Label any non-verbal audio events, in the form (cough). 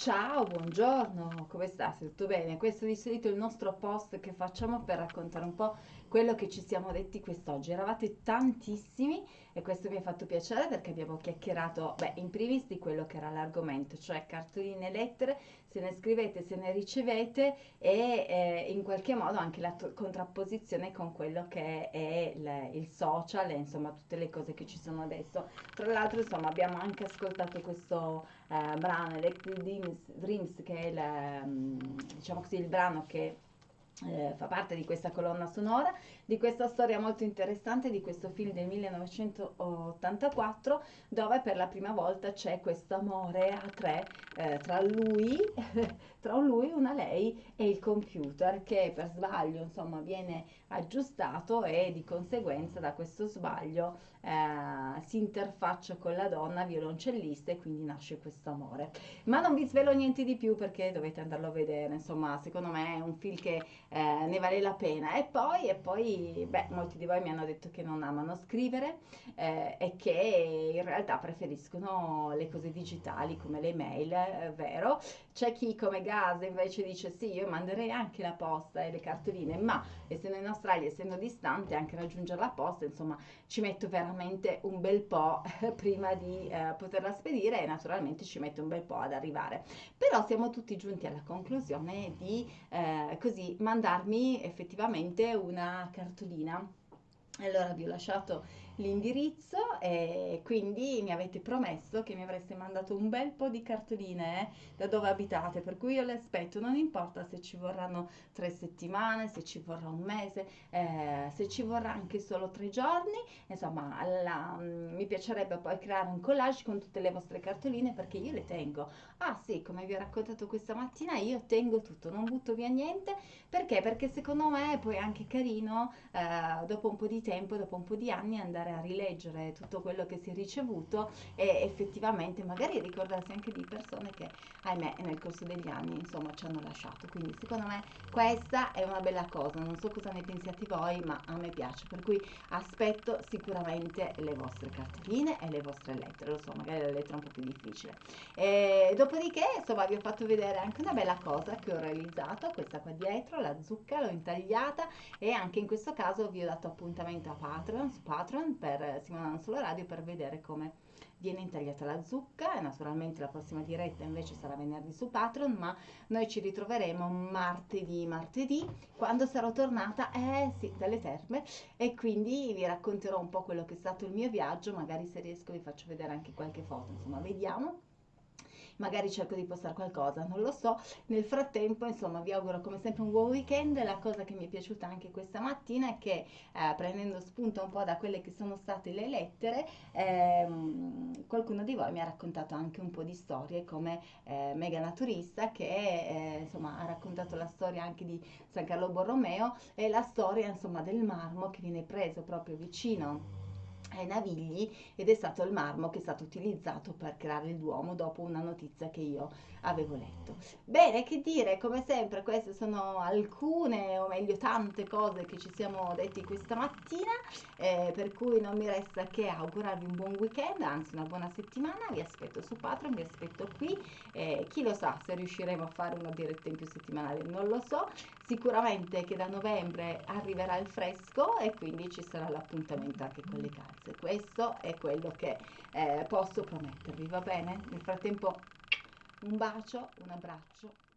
Ciao, buongiorno, come sta? Tutto bene? Questo di solito è il nostro post che facciamo per raccontare un po' quello che ci siamo detti quest'oggi. Eravate tantissimi e questo mi ha fatto piacere perché abbiamo chiacchierato, beh, in primis di quello che era l'argomento, cioè cartoline e lettere, se ne scrivete, se ne ricevete e eh, in qualche modo anche la contrapposizione con quello che è il, il social e insomma tutte le cose che ci sono adesso. Tra l'altro, insomma, abbiamo anche ascoltato questo eh, brano Electric Dreams, Dreams, che è il, mm, diciamo così, il brano che eh, fa parte di questa colonna sonora, di questa storia molto interessante, di questo film del 1984, dove per la prima volta c'è questo amore a tre eh, tra lui, (laughs) tra lui, una lei e il computer che per sbaglio insomma viene aggiustato e di conseguenza da questo sbaglio eh, si interfaccia con la donna violoncellista e quindi nasce questo amore. Ma non vi svelo niente di più perché dovete andarlo a vedere, insomma secondo me è un film che eh, ne vale la pena. E poi, e poi, beh, molti di voi mi hanno detto che non amano scrivere eh, e che in realtà preferiscono le cose digitali come le mail, eh, vero? C'è chi come Gas invece dice sì, io manderei anche la posta e le cartoline, ma essendo in Australia, essendo distante, anche raggiungere la posta, insomma, ci metto veramente un bel po' (laughs) prima di eh, poterla spedire e naturalmente ci mette un bel po' ad arrivare. Però siamo tutti giunti alla conclusione di eh, così mandarmi effettivamente una cartolina. Allora vi ho lasciato l'indirizzo e quindi mi avete promesso che mi avreste mandato un bel po' di cartoline eh, da dove abitate, per cui io le aspetto, non importa se ci vorranno tre settimane, se ci vorrà un mese, eh, se ci vorrà anche solo tre giorni, insomma la, mm, mi piacerebbe poi creare un collage con tutte le vostre cartoline perché io le tengo. Ah sì, come vi ho raccontato questa mattina, io tengo tutto, non butto via niente, perché? Perché secondo me è poi anche carino eh, dopo un po' di tempo, dopo un po' di anni andare a rileggere tutto quello che si è ricevuto e effettivamente magari ricordarsi anche di persone che ahimè nel corso degli anni insomma ci hanno lasciato. Quindi secondo me questa è una bella cosa. Non so cosa ne pensiate voi ma a me piace. Per cui aspetto sicuramente le vostre cartoline e le vostre lettere. Lo so magari la lettera è un po' più difficile. E dopodiché insomma vi ho fatto vedere anche una bella cosa che ho realizzato questa qua dietro la zucca l'ho intagliata. E anche in questo caso vi ho dato appuntamento a Patreon su Patreon per Simona Non Solo Radio per vedere come viene intagliata la zucca naturalmente la prossima diretta invece sarà venerdì su Patreon ma noi ci ritroveremo martedì martedì quando sarò tornata eh sì dalle terme e quindi vi racconterò un po' quello che è stato il mio viaggio magari se riesco vi faccio vedere anche qualche foto insomma vediamo magari cerco di postare qualcosa, non lo so. Nel frattempo, insomma, vi auguro come sempre un buon weekend. La cosa che mi è piaciuta anche questa mattina è che eh, prendendo spunto un po' da quelle che sono state le lettere, ehm, qualcuno di voi mi ha raccontato anche un po' di storie come eh, Mega Naturista che eh, insomma ha raccontato la storia anche di San Carlo Borromeo e la storia insomma del marmo che viene preso proprio vicino ai Navigli ed è stato il marmo che è stato utilizzato per creare il Duomo dopo una notizia che io avevo letto. Bene, che dire, come sempre queste sono alcune o meglio tante cose che ci siamo detti questa mattina, eh, per cui non mi resta che augurarvi un buon weekend, anzi una buona settimana, vi aspetto su Patreon, vi aspetto qui, eh, chi lo sa se riusciremo a fare una diretta in più settimanale, non lo so, sicuramente che da novembre arriverà il fresco e quindi ci sarà l'appuntamento anche con le calze. Questo è quello che eh, posso promettervi, va bene? Nel frattempo un bacio, un abbraccio